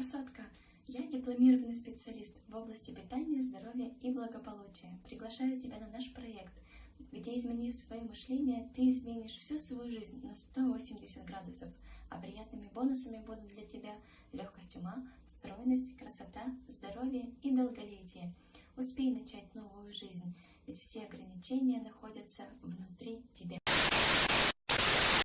красотка! Я дипломированный специалист в области питания, здоровья и благополучия. Приглашаю тебя на наш проект, где, изменив свое мышление, ты изменишь всю свою жизнь на 180 градусов, а приятными бонусами будут для тебя легкость ума, стройность, красота, здоровье и долголетие. Успей начать новую жизнь, ведь все ограничения находятся внутри.